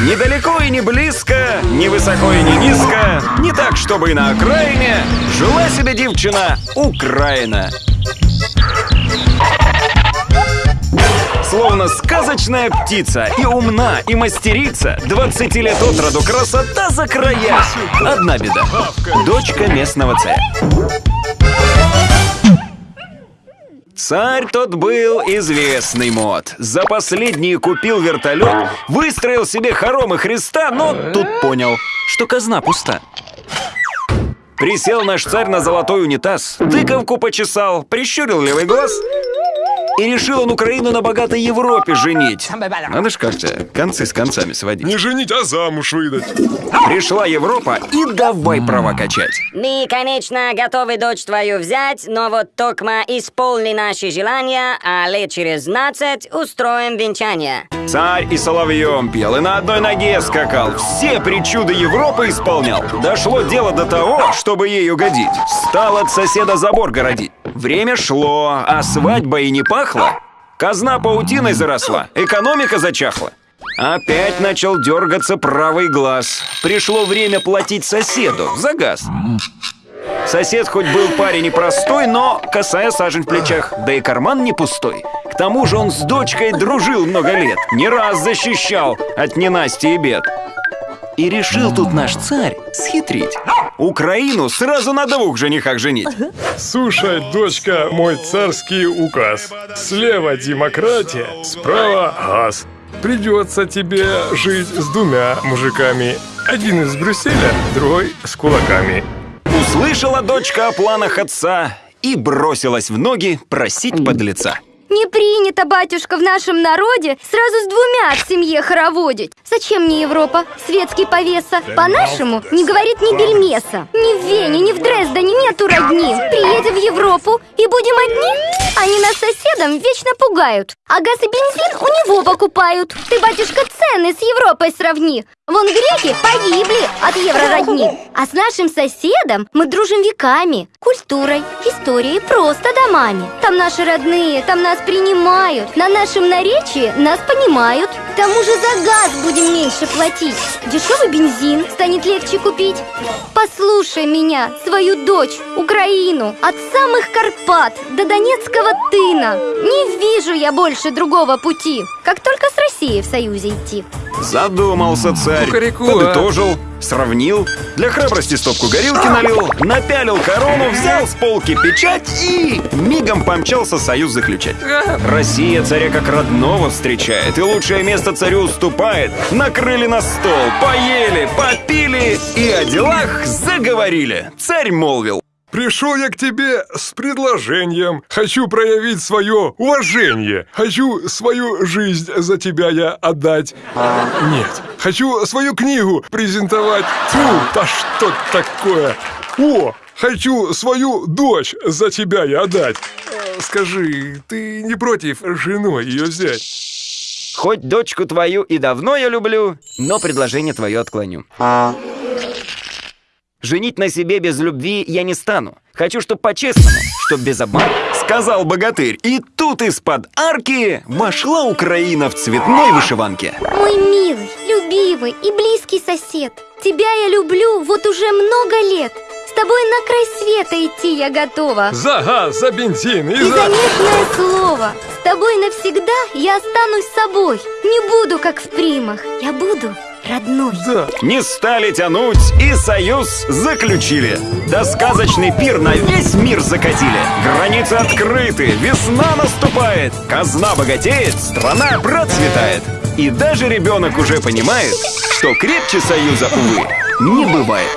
Недалеко и не близко, не высоко и не низко, не так, чтобы и на окраине, жила себе девчина Украина. Словно сказочная птица И умна, и мастерица 20 лет от роду красота за края. Одна беда. Дочка местного царя Царь тот был известный мод. За последние купил вертолет, выстроил себе хоромы Христа, но тут понял, что казна пуста. Присел наш царь на золотой унитаз, тыковку почесал, прищурил левый глаз и решил он Украину на богатой Европе женить. Надо ж как-то концы с концами сводить. Не женить, а замуж выдать. Пришла Европа и давай права качать. Мы, конечно, готовы дочь твою взять, но вот токма исполни наши желания, а лет через 15 устроим венчание. Царь и соловьем пел, и на одной ноге скакал. Все причуды Европы исполнял. Дошло дело до того, чтобы ей угодить. Стал от соседа забор городить. Время шло, а свадьба и не пахла. Казна паутиной заросла, экономика зачахла. Опять начал дергаться правый глаз. Пришло время платить соседу за газ. Сосед хоть был парень непростой, но косая сажень в плечах, да и карман не пустой. К тому же он с дочкой дружил много лет, не раз защищал от ненасти и бед. И решил тут наш царь схитрить. Украину сразу на двух женихах женить. Слушай, дочка, мой царский указ. Слева демократия, справа газ. Придется тебе жить с двумя мужиками. Один из Брюсселя, другой с кулаками. Услышала дочка о планах отца и бросилась в ноги просить подлеца. Не принято, батюшка, в нашем народе сразу с двумя в семье хороводить. Зачем мне Европа? Светский повеса. По-нашему не говорит ни бельмеса. Ни в Вене, ни в Дрездене нету родни. Приедем в Европу и будем одни? Они нас соседом вечно пугают. А газ и бензин у него покупают. Ты, батюшка, цены с Европой сравни. Вон греки погибли от еврородни. А с нашим соседом мы дружим веками. Культурой, историей, просто домами. Там наши родные, там нас принимают. На нашем наречии нас понимают. К тому же за газ будем меньше платить. Дешевый бензин станет легче купить. Послушай меня, свою дочь, Украину, от самых Карпат до Донецкого тына. Не вижу я больше другого пути, как только Россией в союзе идти. Задумался царь, Кукареку, подытожил, сравнил, для храбрости стопку горилки налил, напялил корону, взял с полки печать и мигом помчался союз заключать. Россия царя как родного встречает и лучшее место царю уступает. Накрыли на стол, поели, попили и о делах заговорили. Царь молвил. Пришел я к тебе с предложением. Хочу проявить свое уважение. Хочу свою жизнь за тебя я отдать. А, нет. Хочу свою книгу презентовать. Фу, да что такое? О, хочу свою дочь за тебя я отдать. Э, Скажи, ты не против женой ее взять? Хоть дочку твою и давно я люблю, но предложение твое отклоню. Женить на себе без любви я не стану. Хочу, чтоб по-честному, чтоб без обмана. Сказал богатырь, и тут из-под арки вошла Украина в цветной вышиванке. Мой милый, любимый и близкий сосед, тебя я люблю вот уже много лет. С тобой на край света идти я готова. За газ, за бензин и И за... заветное слово, с тобой навсегда я останусь собой. Не буду как в примах, я буду родной. Да. Не стали тянуть и союз заключили. Да сказочный пир на весь мир закатили. Границы открыты, весна наступает. Казна богатеет, страна процветает. И даже ребенок уже понимает, что крепче союза, увы, не бывает.